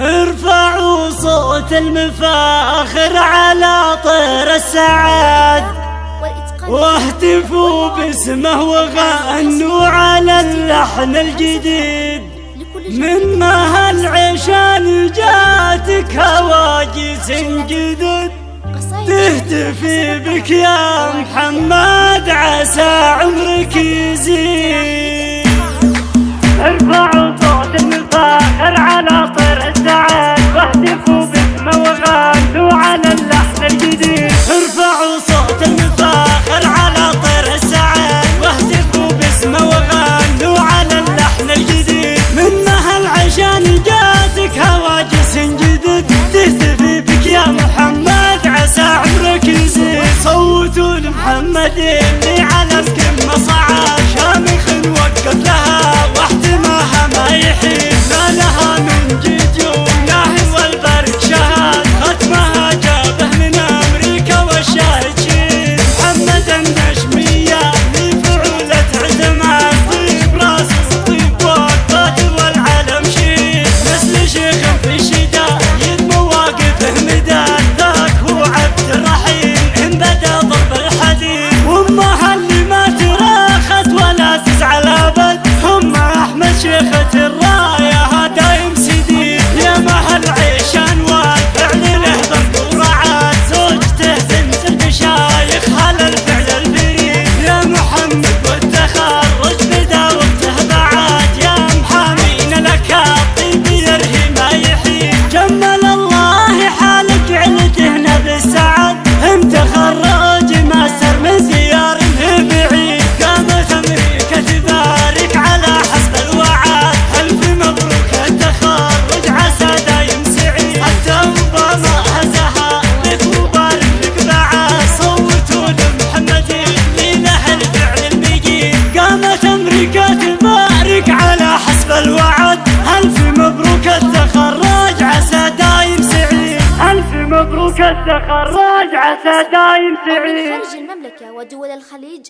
ارفعوا صوت المفاخر على طير السعاد واهتفوا باسمه وغنوا على اللحن الجديد. من ما هالعشان جاتك هواجس جدد. تهتفي بك يا محمد عسى عمرك يزيد. ساعة عمرك صوتوا لمحمد اللي تخرج عسى دايم سعيد خارج المملكة ودول الخليج.